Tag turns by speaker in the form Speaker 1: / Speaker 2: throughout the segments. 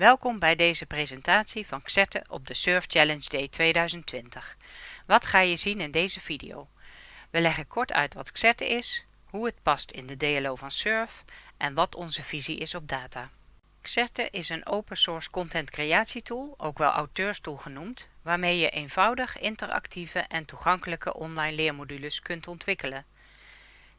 Speaker 1: Welkom bij deze presentatie van Xerte op de Surf Challenge Day 2020. Wat ga je zien in deze video? We leggen kort uit wat Xerte is, hoe het past in de DLO van Surf en wat onze visie is op data. Xerte is een open source content creatietool, ook wel auteurstoel genoemd, waarmee je eenvoudig, interactieve en toegankelijke online leermodules kunt ontwikkelen.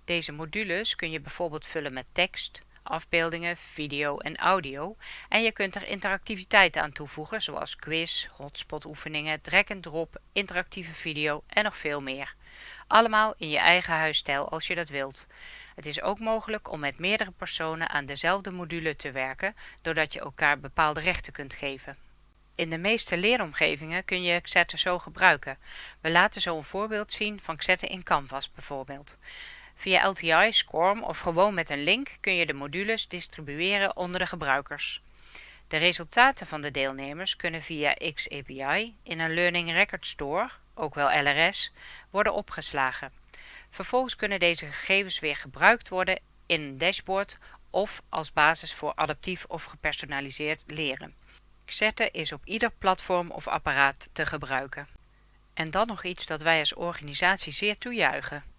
Speaker 1: Deze modules kun je bijvoorbeeld vullen met tekst, afbeeldingen, video en audio en je kunt er interactiviteit aan toevoegen zoals quiz, hotspot oefeningen, drag and drop, interactieve video en nog veel meer. Allemaal in je eigen huisstijl als je dat wilt. Het is ook mogelijk om met meerdere personen aan dezelfde module te werken doordat je elkaar bepaalde rechten kunt geven. In de meeste leeromgevingen kun je Xette zo gebruiken. We laten zo een voorbeeld zien van Xette in Canvas bijvoorbeeld. Via LTI, SCORM of gewoon met een link kun je de modules distribueren onder de gebruikers. De resultaten van de deelnemers kunnen via XAPI in een Learning Record Store, ook wel LRS, worden opgeslagen. Vervolgens kunnen deze gegevens weer gebruikt worden in een dashboard of als basis voor adaptief of gepersonaliseerd leren. Xerte is op ieder platform of apparaat te gebruiken. En dan nog iets dat wij als organisatie zeer toejuichen.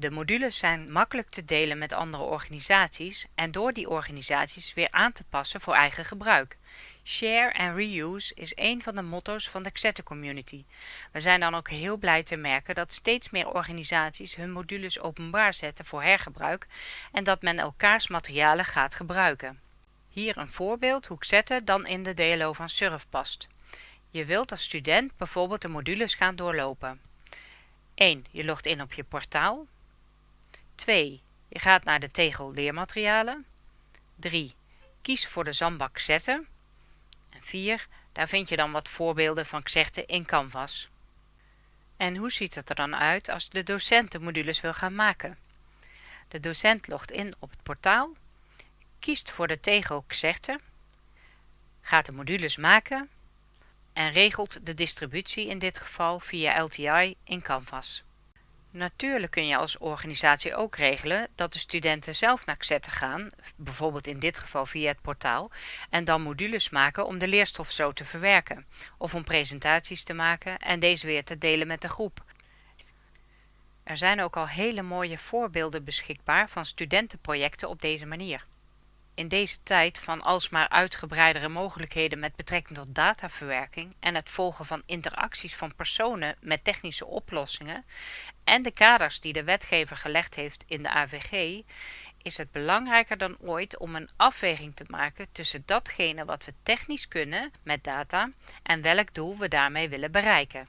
Speaker 1: De modules zijn makkelijk te delen met andere organisaties en door die organisaties weer aan te passen voor eigen gebruik. Share and reuse is een van de motto's van de Xette community. We zijn dan ook heel blij te merken dat steeds meer organisaties hun modules openbaar zetten voor hergebruik en dat men elkaars materialen gaat gebruiken. Hier een voorbeeld hoe Xette dan in de DLO van Surf past. Je wilt als student bijvoorbeeld de modules gaan doorlopen. 1. Je logt in op je portaal. 2. Je gaat naar de tegel leermaterialen. 3. Kies voor de zandbak zetten. En 4. Daar vind je dan wat voorbeelden van Xerte in Canvas. En hoe ziet het er dan uit als de docent de modules wil gaan maken? De docent logt in op het portaal, kiest voor de tegel Xerte, gaat de modules maken en regelt de distributie in dit geval via LTI in Canvas. Natuurlijk kun je als organisatie ook regelen dat de studenten zelf naar Xette gaan, bijvoorbeeld in dit geval via het portaal, en dan modules maken om de leerstof zo te verwerken, of om presentaties te maken en deze weer te delen met de groep. Er zijn ook al hele mooie voorbeelden beschikbaar van studentenprojecten op deze manier. In deze tijd van alsmaar uitgebreidere mogelijkheden met betrekking tot dataverwerking en het volgen van interacties van personen met technische oplossingen en de kaders die de wetgever gelegd heeft in de AVG, is het belangrijker dan ooit om een afweging te maken tussen datgene wat we technisch kunnen met data en welk doel we daarmee willen bereiken.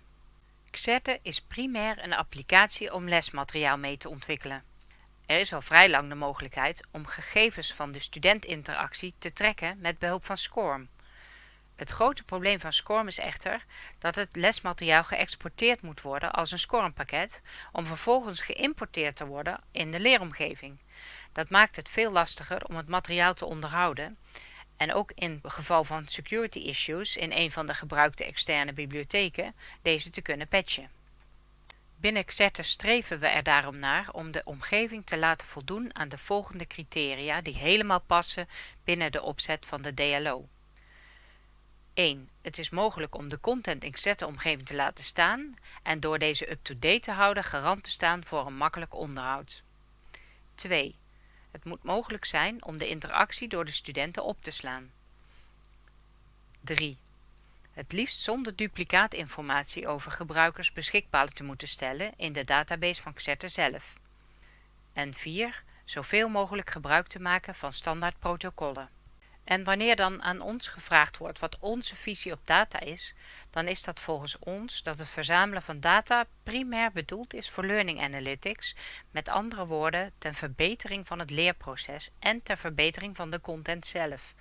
Speaker 1: Xerte is primair een applicatie om lesmateriaal mee te ontwikkelen. Er is al vrij lang de mogelijkheid om gegevens van de studentinteractie te trekken met behulp van SCORM. Het grote probleem van SCORM is echter dat het lesmateriaal geëxporteerd moet worden als een SCORM-pakket om vervolgens geïmporteerd te worden in de leeromgeving. Dat maakt het veel lastiger om het materiaal te onderhouden en ook in geval van security issues in een van de gebruikte externe bibliotheken deze te kunnen patchen. Binnen Xerte streven we er daarom naar om de omgeving te laten voldoen aan de volgende criteria die helemaal passen binnen de opzet van de DLO. 1. Het is mogelijk om de content in Xerte omgeving te laten staan en door deze up-to-date te houden garant te staan voor een makkelijk onderhoud. 2. Het moet mogelijk zijn om de interactie door de studenten op te slaan. 3 het liefst zonder duplicaatinformatie over gebruikers beschikbaar te moeten stellen in de database van Xerte zelf. En 4. Zoveel mogelijk gebruik te maken van standaard protocollen. En wanneer dan aan ons gevraagd wordt wat onze visie op data is, dan is dat volgens ons dat het verzamelen van data primair bedoeld is voor learning analytics, met andere woorden ten verbetering van het leerproces en ter verbetering van de content zelf.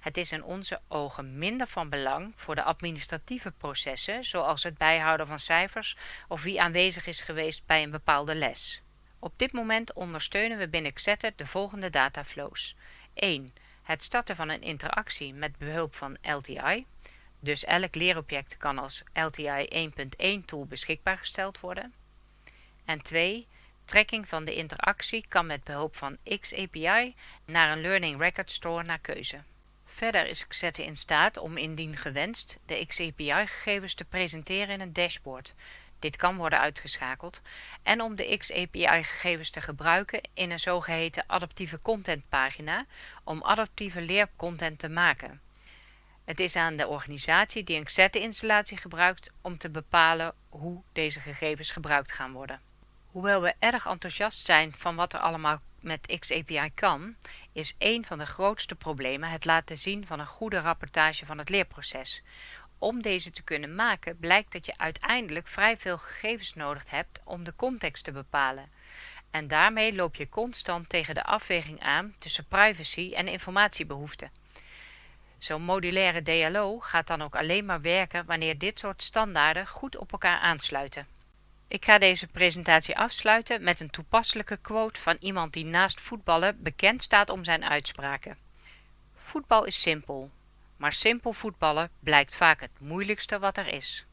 Speaker 1: Het is in onze ogen minder van belang voor de administratieve processen, zoals het bijhouden van cijfers of wie aanwezig is geweest bij een bepaalde les. Op dit moment ondersteunen we binnen Xetter de volgende dataflows. 1. Het starten van een interactie met behulp van LTI. Dus elk leerobject kan als LTI 1.1 tool beschikbaar gesteld worden. En 2. Trekking van de interactie kan met behulp van XAPI naar een Learning Record Store naar keuze. Verder is Xette in staat om indien gewenst de XAPI-gegevens te presenteren in een dashboard. Dit kan worden uitgeschakeld en om de XAPI-gegevens te gebruiken in een zogeheten adaptieve contentpagina om adaptieve leercontent te maken. Het is aan de organisatie die een Xette-installatie gebruikt om te bepalen hoe deze gegevens gebruikt gaan worden. Hoewel we erg enthousiast zijn van wat er allemaal met XAPI kan, is een van de grootste problemen het laten zien van een goede rapportage van het leerproces. Om deze te kunnen maken blijkt dat je uiteindelijk vrij veel gegevens nodig hebt om de context te bepalen. En daarmee loop je constant tegen de afweging aan tussen privacy en informatiebehoeften. Zo'n modulaire DLO gaat dan ook alleen maar werken wanneer dit soort standaarden goed op elkaar aansluiten. Ik ga deze presentatie afsluiten met een toepasselijke quote van iemand die naast voetballen bekend staat om zijn uitspraken. Voetbal is simpel, maar simpel voetballen blijkt vaak het moeilijkste wat er is.